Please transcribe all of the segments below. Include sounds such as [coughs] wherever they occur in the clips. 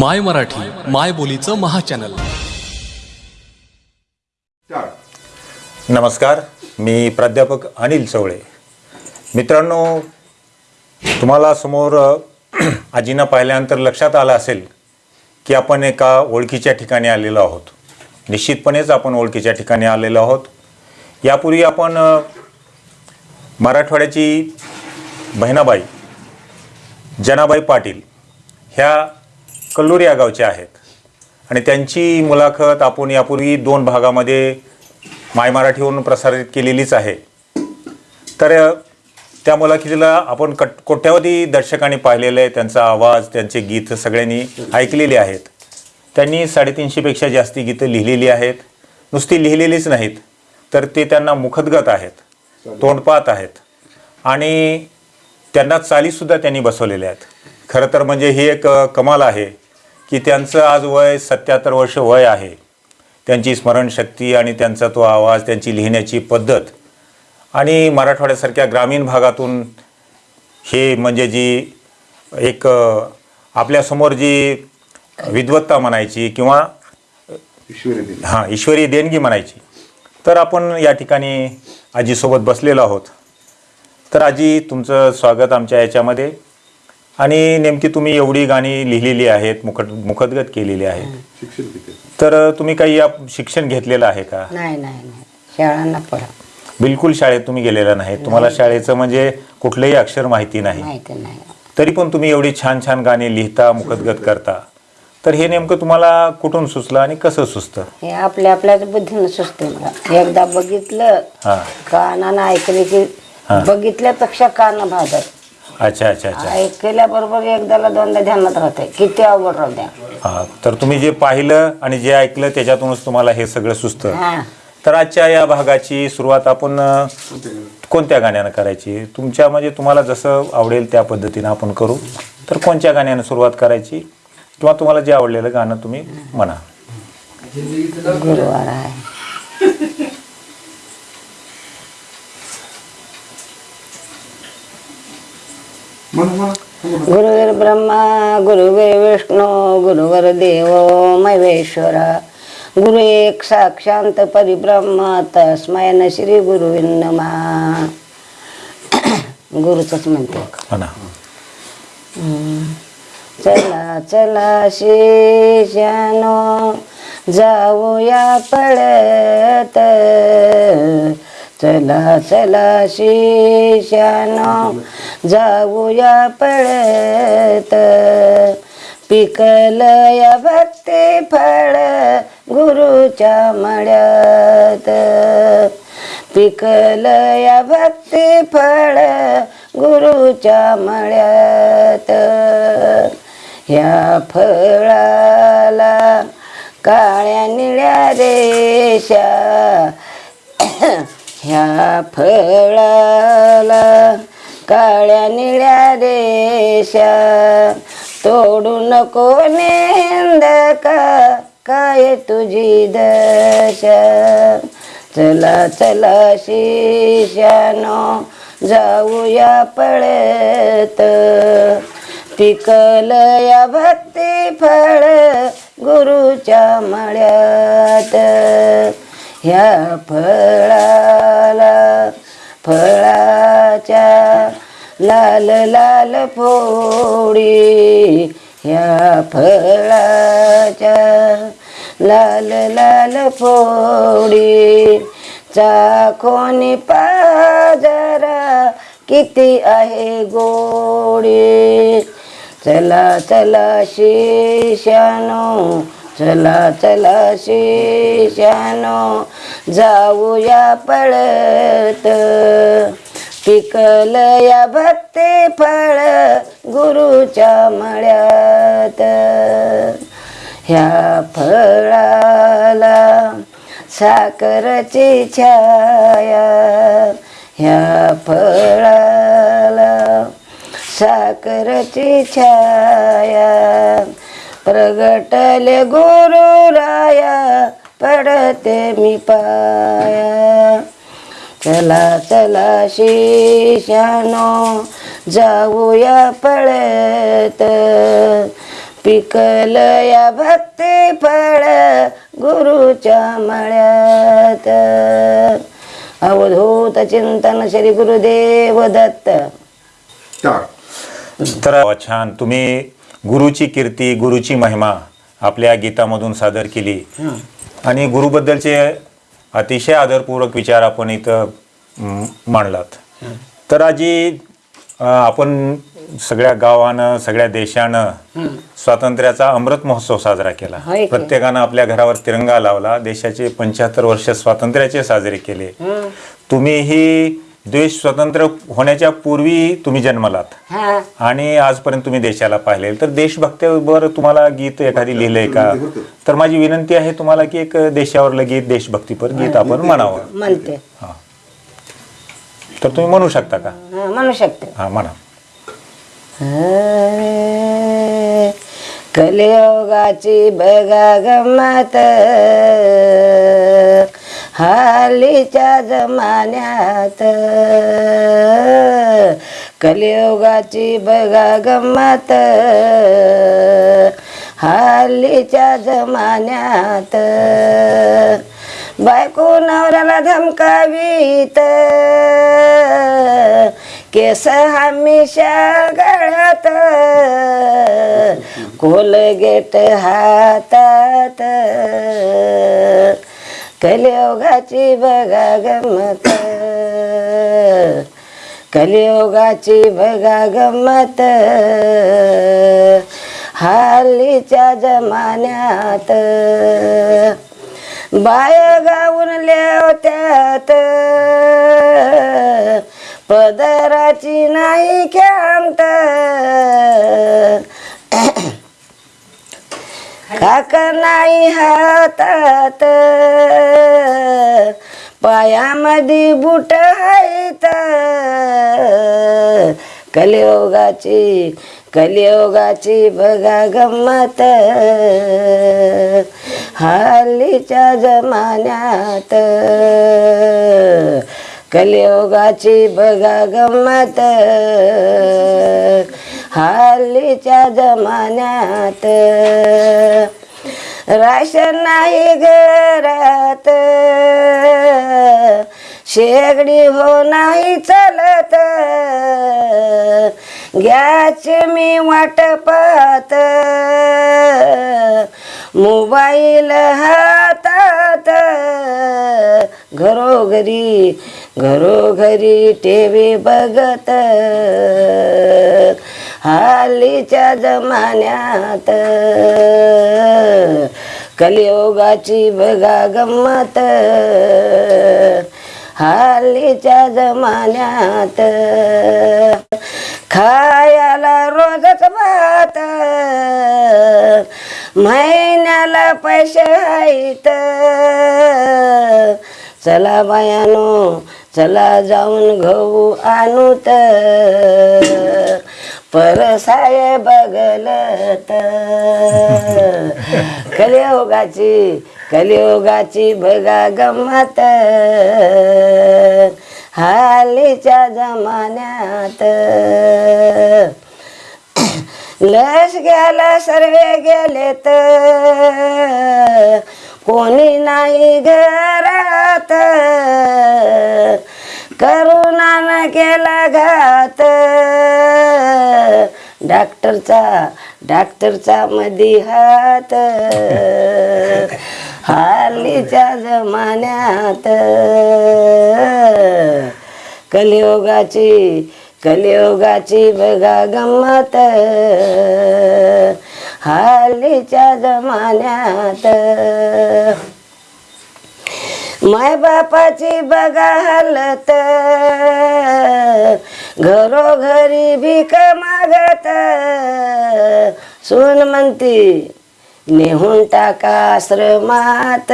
माय मराठी माय बोलीचं महाचॅनल. नमस्कार मी प्राध्यापक अनिल चवळे. मित्रांनो तुम्हाला समोर आजींना पाहिल्यानंतर लक्षात आलं असेल की आपण एका ओळखीच्या ठिकाणी आलेलो आहोत. निश्चितपणेच आपण ओळखीच्या ठिकाणी आलेलो आहोत. यापूर्वी आपण मराठवाड्याची बहिणाबाई जनाबाई पाटील ह्या कल्लूर या गावच्या आहेत. आणि त्यांची मुलाखत आपण यापूर्वी दोन भागामध्ये माय मराठीवरून प्रसारित केलेलीच आहे. तर त्या मुलाखतीला आपण कट कोट्यावधी दर्शकांनी पाहिलेलं आहे. त्यांचा आवाज त्यांचे गीत सगळ्यांनी ऐकलेले आहेत. त्यांनी साडेतीनशेपेक्षा जास्ती गीतं लिहिलेली आहेत. नुसती लिहिलेलीच नाहीत तर ते त्यांना मुखदगत आहेत तोंडपात आहेत. आणि त्यांना चालीसुद्धा त्यांनी बसवलेल्या आहेत. खरं तर म्हणजे ही एक कमाल आहे. की त्यांचं आज वय सत्याहत्तर वर्ष वय आहे. त्यांची स्मरणशक्ती आणि त्यांचा तो आवाज त्यांची लिहिण्याची पद्धत आणि मराठवाड्यासारख्या ग्रामीण भागातून हे म्हणजे जी एक आपल्यासमोर जी विद्वत्ता म्हणायची किंवा हां ईश्वरी देणगी म्हणायची. तर आपण या ठिकाणी आजीसोबत बसलेलो आहोत. तर आजी तुमचं स्वागत आमच्या याच्यामध्ये. आणि नेमकी तुम्ही एवढी गाणी लिहिलेली आहेत मुखद मुखदगत केलेली आहेत. तर तुम्ही काही या शिक्षण घेतलेलं आहे का? नाही नाही नाही. शाळांना पडा बिलकुल शाळेत तुम्ही गेलेला नाही. तुम्हाला शाळेचं म्हणजे कुठलंही अक्षर माहिती नाही. माहिती नाही. तरी पण तुम्ही एवढी छान छान गाणी लिहिता मुखदगत करता. तर हे नेमकं तुम्हाला कुठून सुचलं आणि कसं सुचतं? हे आपल्या आपल्याच बुद्धीनं सुचते मला. एकदा बघितलं हां. कानानं ऐकले की. बघितल्यापेक्षा कान भाजत. अच्छा अच्छा अच्छा. ऐकल्याबरोबर एकदाला दोनदा ध्यानात राहते किती अवघड राहू द्या. हां तर तुम्ही जे पाहिलं आणि जे ऐकलं त्याच्यातूनच तुम्हाला हे सगळं सुचतं. हा. तर आजच्या या भागाची सुरुवात आपण अ, कोणत्या गाण्यानं करायची? तुमच्या म्हणजे तुम्हाला जसं आवडेल त्या पद्धतीनं आपण करू. तर कोणत्या गाण्यानं सुरुवात करायची? किंवा तुम्हाला जे आवडलेलं गाणं तुम्ही म्हणा. गुरुवार आहे. गुरुवीर ब्रह्मा गुरुवीर विष्णू गुरुवर देव महेश्वरा. गुरु एक साक्षांत परिब्रह्म तस्मय न श्री गुरुविन्नमा [coughs] गुरुचंच म्हणते. म्हणा चला चला शेषानो जाऊया पळत. चला चला शेषानो जाऊया पळत. पिकल या भक्ती फळ गुरुच्या मळ्यात. पिकल या भक्ती फळ गुरुच्या मळ्यात. ह्या फळाला काळ्या निळ्या रेषा ह्या फळाला काळ्या निळ्या रेषा तोडू नको नेंद का काय तुझी दशा? चला चला शिष्यानो जाऊया पळत. पिकल या भक्ती फळ गुरुच्या मळ्यात. ह्या फळाला फळाच्या लाल लाल फोडी ह्या फळाच्या लाल लाल फोडी चाखोनी पाजरा किती आहे गोडी? चला चला शिष्यानो चला चला शिष्यानो जाऊया पळत. पिकल या भक्ती फळ गुरुच्या मळ्यात. ह्या फळाला साखरची छाया. ह्या फळाला साखरची छाया. प्रगटले गुरुराया पडते मी पाया. चला चला शिशानो जाऊया पळत. पिकल या भक्ती फळ गुरुच्या मळ्यात. अवधूत चिंतन श्री गुरुदेव दत्त. तर छान तुम्ही गुरुची कीर्ती गुरुची महिमा आपल्या गीतामधून सादर केली. आणि गुरुबद्दलचे अतिशय आदरपूर्वक विचार आपण इथं मांडलात. तर आजी आपण सगळ्या गावानं सगळ्या देशानं स्वातंत्र्याचा अमृत महोत्सव साजरा केला. प्रत्येकानं आपल्या घरावर तिरंगा लावला. देशाचे पंच्याहत्तर वर्ष स्वातंत्र्याचे साजरे केले. तुम्ही ही देश स्वतंत्र होण्याच्या पूर्वी तुम्ही जन्मलात. हा. आणि आजपर्यंत तुम्ही देशाला पाहिले तर देशभक्तीवर तुम्हाला गीत एखादी लिहिलंय का? तर माझी विनंती आहे तुम्हाला की एक देशावरलं गीत देशभक्तीपर गीत आपण म्हणावं. म्हणते. हा. तर तुम्ही म्हणू शकता का? हा, म्हणू शकते. हा म्हणा. कलियोगाची बघा गमत हालीच्या जमान्यात. कलियोगाची बघा गमत. हालीच्या जमान्यात. बायको नवऱ्याला धमकावीत. केस हमेशा गळत. कोलगेट हातात. कलियोगाची बघा गमत. कलियोगाची बघा गमत. हालीच्या जमान्यात बाय गाऊन लेवत्यात. पदराची नाही खेळत हक नाही हातात. पायामध्ये बुट आहेत कलियोगाची कलियोगाची बघा गंमत. हालीच्या जमान्यात कलियोगाची बघा गंमत. हल्लीच्या जमान्यात. राशन नाही घरात. शेगडी हो नाही चालत. घ्याचे मी वाटपात मोबाईल हातात. घरोघरी घरोघरी टी व्ही बघत. हल्लीच्या जमान्यात. कलियोगाची बघा गंमत. हल्लीच्या जमान्यात. खायाला रोजच भात. महिन्याला पैसे आहेत. चला बायानो चला जाऊन गहू तर परसाय बघलत कलियोगाची कलियोगाची बघा गमत. हालीच्या जमान्यात. लस गेला सर्वे गेलेत. कोणी नाही घरात. करुणानं केला घात. डॉक्टरचा डॉक्टरचा मधी हात. हालीच्या जमान्यात. कलियोगाची कलियोगाची बघा गंमत. हालीच्या जमान्यात. माय बापाची बघा हालत. घरोघरी भीक मागत. सून म्हणती नेहून टाका आश्रमात.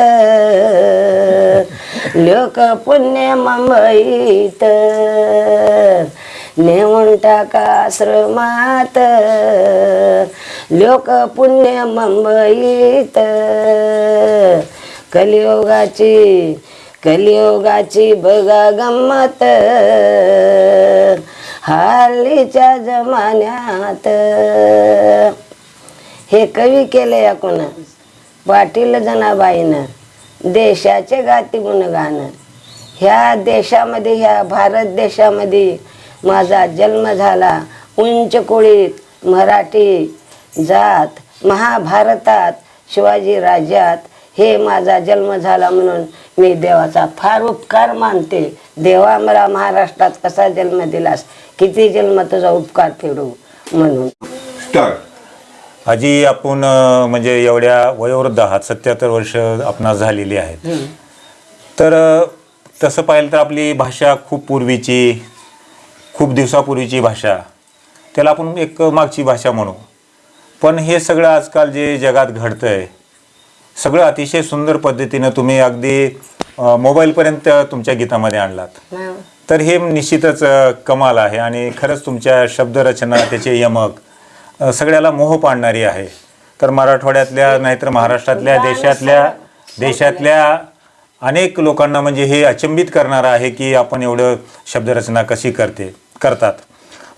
लोक पुण्य मुंबईत. नेऊन टाका आश्रमात. लोक पुण्य मुंबईत. कलियोगाची कलियोगाची बघा गंमत. हालीच्या जमान्यात. हे कवी केले कोण पाटील जनाबाईनं देशाचे गाती गुणगान. ह्या देशामध्ये ह्या भारत देशामध्ये माझा जन्म झाला. उंच कुळीत मराठी जात महाभारतात शिवाजी राज्यात हे माझा जन्म झाला म्हणून मी देवाचा फार उपकार मानते. देवा मला महाराष्ट्रात कसा जन्म दिलास? किती जन्म तुझा उपकार फेडू म्हणून. आजी आपण म्हणजे एवढ्या वयोवृद्ध आहात सत्याहत्तर वर्ष आपणास झालेली आहेत. तर तसं पाहिलं तर आपली भाषा खूप पूर्वीची खूप दिवसापूर्वीची भाषा. त्याला आपण एक मागची भाषा म्हणू. पण हे सगळं आजकाल जे जगात घडतं आहे सगळं अतिशय सुंदर पद्धतीनं तुम्ही अगदी मोबाईलपर्यंत तुमच्या गीतामध्ये आणलात. तर हे निश्चितच कमाल आहे आणि खरंच तुमच्या शब्दरचना त्याचे यमक सगळ्याला मोह पाडणारी आहे. तर मराठवाड्यातल्या नाहीतर महाराष्ट्रातल्या देशातल्या देशातल्या अनेक लोकांना म्हणजे हे अचंबित करणारं आहे की आपण एवढं शब्दरचना कशी करते करतात.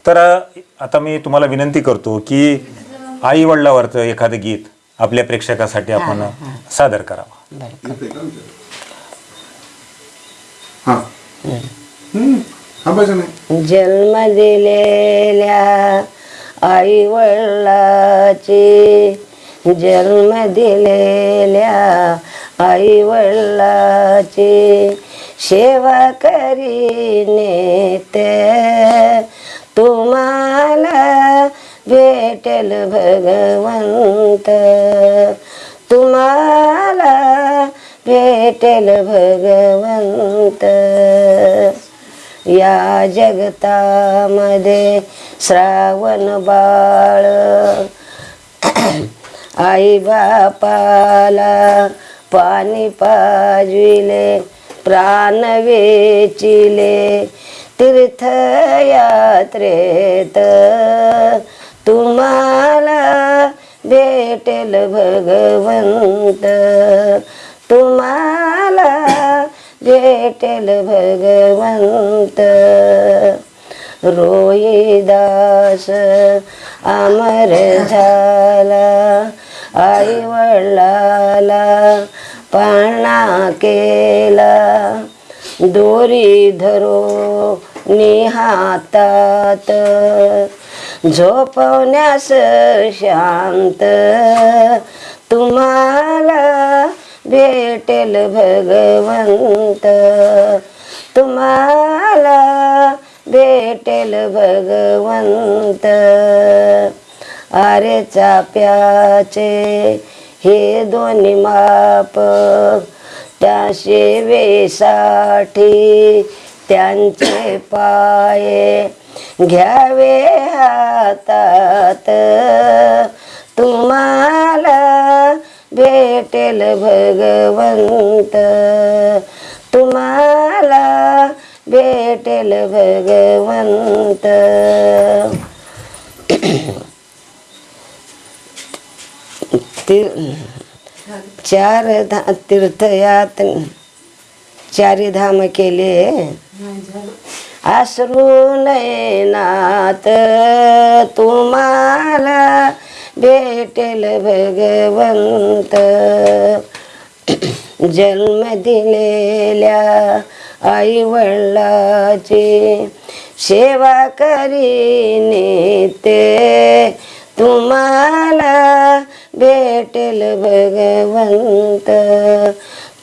तर आता मी तुम्हाला विनंती करतो की आई वडिलावरचं एखादं गीत आपल्या प्रेक्षकासाठी आपण सादर करावं. हा. जन्म दिलेल्या आई वडिलाची जन्म दिलेल्या आई वडिलाची सेवा करीने ते. तुम्हाला भेटेल भगवंत. तुम्हाला भेटेल भगवंत. या जगतामध्ये श्रावण बाळ. आई बापाला पाणी पाजविले प्राण वेचिले तीर्थयात्रेत तुम्हाला भेटेल भगवंत. तुम्हाला भेटेल भगवंत. रोहिदास अमर झाला आई वडिलाला पाळणा केला. दोरी धरो निहातात. झोपवण्यास शांत. तुम्हाला भेटेल भगवंत. तुम्हाला भेटेल भगवंत. अरे चाप्याचे हे दोन्ही माप त्या सेवेसाठी त्यांचे पाये घ्यावे हातात. तुम्हाला भेटेल भगवंत. तुम्हाला भेटेल भगवंत. ती- चार धा तीर्थयात चारी धाम केले. आसरू नयनात तुम्हाला भेटेल भगवंत. जन्म दिलेल्या आई वडिलाची सेवा करीने ते तुम्हाला भेटेल भगवंत.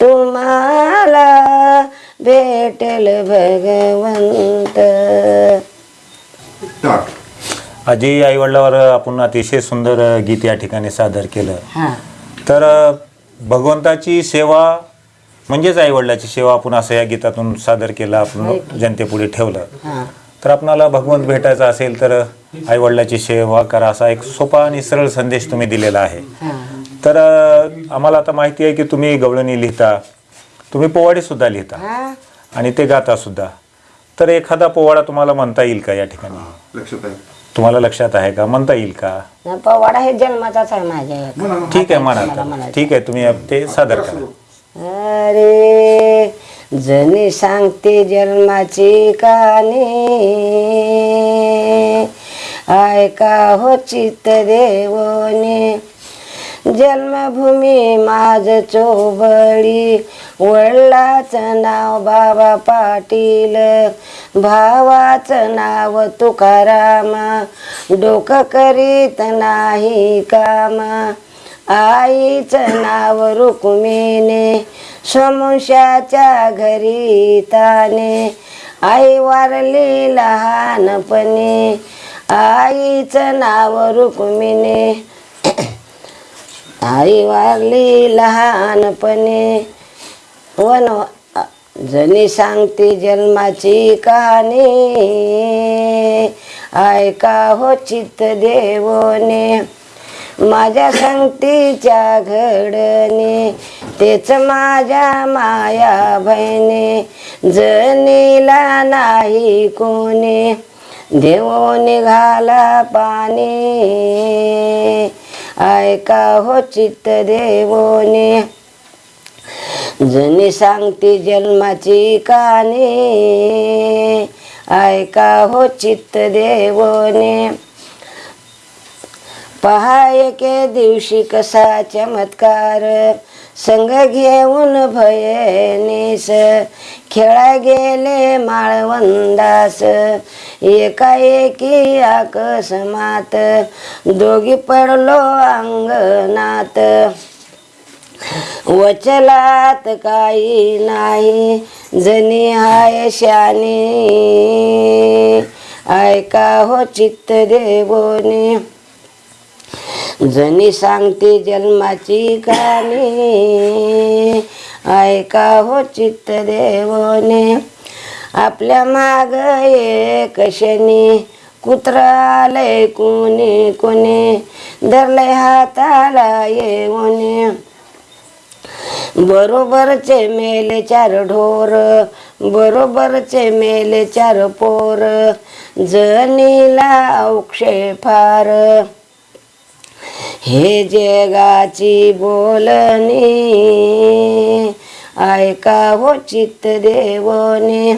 तुम्हाला भेटेल भगवंत आजी आईवडिलावर आपण अतिशय सुंदर गीत या ठिकाणी सादर केलं. हां. तर भगवंताची सेवा म्हणजेच आईवडिलाची सेवा आपण असं या गीतातून सादर केलं आपण जनतेपुढे ठेवलं. हां. तर आपणाला भगवंत भेटायचा असेल तर आईवडिलाची सेवा करा असा एक सोपा आणि सरळ संदेश तुम्ही दिलेला आहे. हां. तर आम्हाला आता माहिती आहे की तुम्ही गवळणी लिहिता. तुम्ही पोवाडे सुद्धा लिहिता. हां. आणि ते गाता सुद्धा. तर एखादा पोवाडा तुम्हाला म्हणता येईल का या ठिकाणी? लक्षात आहे. तुम्हाला लक्षात आहे का? म्हणता येईल का? न पवाडा हे जन्माचाच आहे माझ्या. ठीक आहे म्हणा. ठीक आहे तुम्ही ते सादर करा. अरे जणी सांगते जन्माची कहाणी. ऐका हो चित्त देवने. जन्मभूमी माझ चोबळी वडिलाचं नाव बाबा पाटील. भावाचं नाव तुकाराम. डोकं करीत नाही काम. आईचं नाव रुक्मिणी. समोशाच्या घरी ताने. आई वारली लहानपणी. आईचं नाव रुक्मिणी. आई वारली लहानपणे. वन जनी सांगते जन्माची कहाणी. ऐका हो चित्त देवने. माझ्या संगतीच्या घडणे. तेच माझ्या माया बहिणी. जनीला नाही कोणी. देवो निघाला पाणी. ऐका हो चित्त देवोने जनी सांगती जन्माची कहाणी ऐका हो चित्त देवोने पहाय के दिवशी कसा चमत्कार. संग घेऊन भयनीस खेळा गेले माळवंदास. एकाएकी आकस्मात दोघी पडलो अंगणात. वचलात काही नाही जनी हाय शानी ऐका हो चित्त देवोनी. जनी सांगते जन्माची कहाणी ऐका हो चित्त देवने आपल्या माग एक शनी कुत्रालय कोणी कोणी धरलंय हाताला येऊने. बरोबरचे मेले चार ढोर बरोबरचे मेले चार पोर जनीला औक्षे फार. हे जगाची बोलणी ऐका हो चित्त देवने.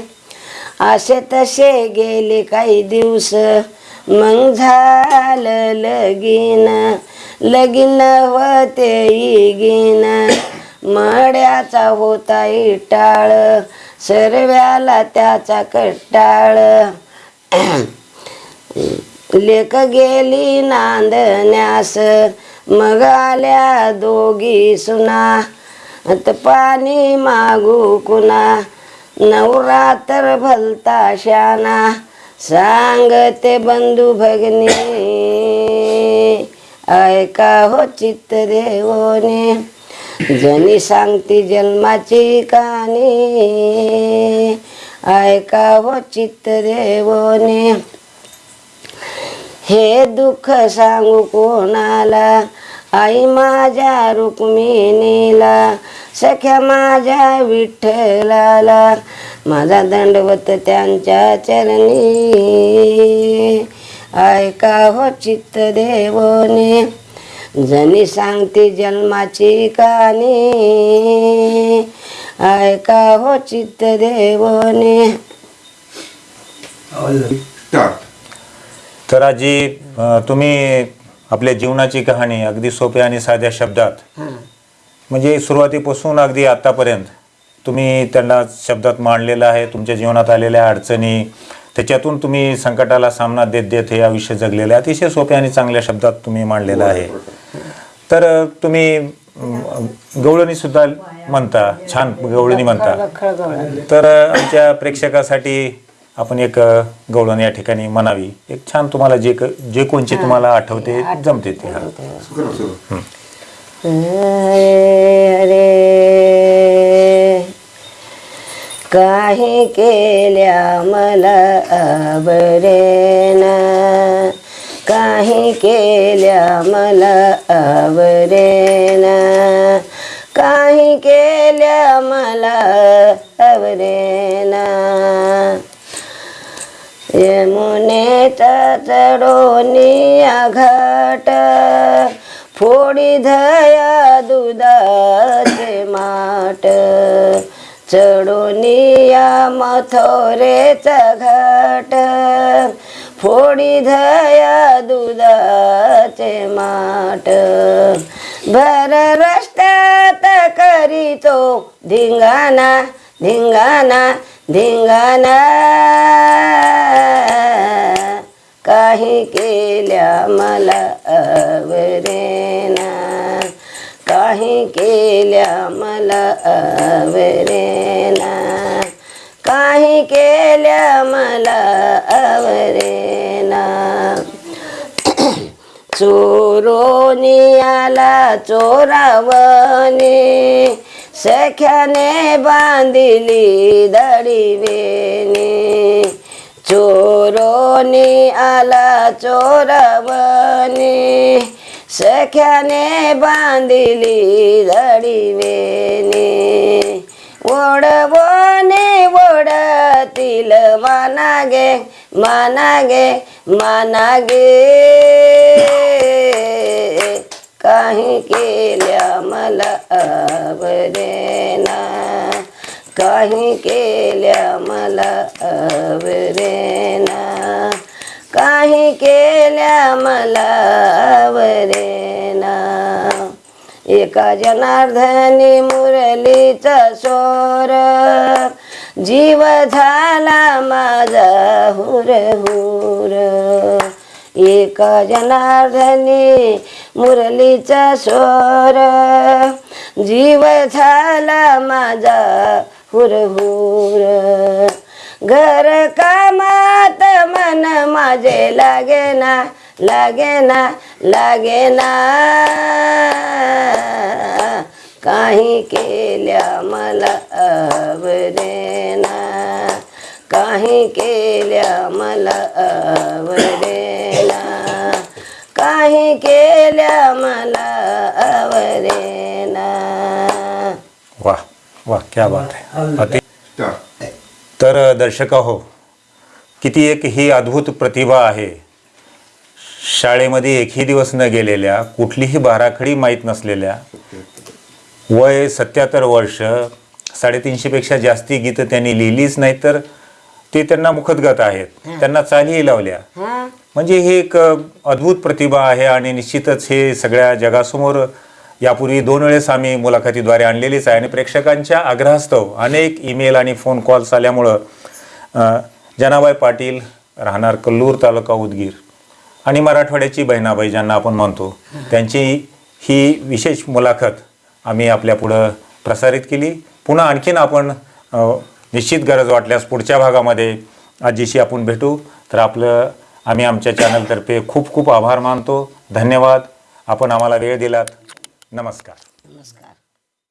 असे तसे गेले काही दिवस मग झालं लगीन. लगीन होते गिन. मड्याचा होता इटाळ सर्व्याला त्याचा कट्टाळ. लेक गेली नांदण्यास मग आल्या दोघी सुना. पाणी मागू कुणा नवरा तर भलता शाना सांगते बंधू भगनी ऐका हो चित्त देवोने. जनी सांगती जन्माची कहाणी ऐका हो चित्त देवोने. हे दुःख सांगू कोणाला? आई माझ्या रुक्मिणीला सख्या माझ्या विठ्ठलाला. माझा दंडवत त्यांच्या चरणी. ऐका हो चित्त देवने जनी सांगते जन्माची कहाणी. ऐका हो चित्त देवने स्टार्ट तर आजी अं, तुम्ही आपल्या जीवनाची कहाणी अगदी सोप्या आणि साध्या शब्दात म्हणजे सुरुवातीपासून अगदी आतापर्यंत तुम्ही त्यांना शब्दात मांडलेलं आहे तुमच्या जीवनात आलेल्या अडचणी त्याच्यातून तुम्ही संकटाला सामना देत देत हे आयुष्य जगलेलं आहे. अतिशय सोप्या आणि चांगल्या शब्दात तुम्ही मांडलेलं आहे. तर अं, तुम्ही अं, गवळणी सुद्धा म्हणता छान गवळणी म्हणता. तर अ, आमच्या प्रेक्षकासाठी आपण एक गवळण या ठिकाणी म्हणावी. एक छान तुम्हाला जे क- जे कोणचे तुम्हाला आठवते जमते ते हा. अरे अरे काही केल्या मला आवरेन काही केल्या मला आवरेन काही केल्या मला आवरेन चढोनी घाट फोडी धया दुधाचे माट. चढोनिया मथोरेच घाट. फोडी धया दुधाचे माट. भर रस्त्यात करीतो धिंगाणा धिंगाणा धिंगाणा. काही केल्या मला आवरेना. काही केल्या मला आवरेना. काही केल्या मला आवरेना. चोरोनियाला आला चोरावने. सख्याने बांधिली दडीवेने चोरोनी आला चोरावने सख्याने बांधिली दडीवेने ओढवणे ओढतील मानागे मानागे मानागे. काही केल्या मला आवरेना काही केल्या मला आवरेना. काही केल्या मला आवरेना. एका जनार्दनी मुरलीचा सोर. जीव झाला माझा हुर हुर. एका जनार्दनी मुरलीचा स्वर जीव झाला माझा हुर घर कामात मन माझे लागे ना लागे ना लागे ना. काही केल्या मला आवरेना काही केल्या मला आवरेना काही केल्या मला आवरेना वा क्या बात आहे. अति स्टार तर दर्शक हो किती एक ही अद्भुत प्रतिभा आहे. शाळेमध्ये एकही दिवस न गेलेल्या कुठलीही बाराखडी माहीत नसलेल्या वय सत्याहत्तर वर्ष साडेतीनशेपेक्षा जास्ती गीतं त्यांनी लिहिलीच नाही तर ते त्यांना मुखदगत आहेत. त्यांना चालीही लावल्या. हा. म्हणजे हे एक अद्भुत प्रतिभा आहे आणि निश्चितच हे सगळ्या जगासमोर यापूर्वी दोन वेळेस आम्ही मुलाखतीद्वारे आणलेलीच आहे आणि प्रेक्षकांच्या आग्रहास्तव अनेक ईमेल आणि फोन कॉल्स आल्यामुळं जनाबाई पाटील राहणार कल्लूर तालुका उदगीर आणि मराठवाड्याची बहिणाबाई ज्यांना आपण म्हणतो त्यांची ही विशेष मुलाखत आम्ही आपल्या पुढं प्रसारित केली. पुन्हा आणखीन आपण निश्चित गरज वाटल्यास पुढच्या भागामध्ये आजीशी आपण भेटू. तर आपलं आम्ही आमच्या चॅनलतर्फे खूप खूप आभार मानतो. धन्यवाद. आपण आम्हाला वेळ दिलात. नमस्कार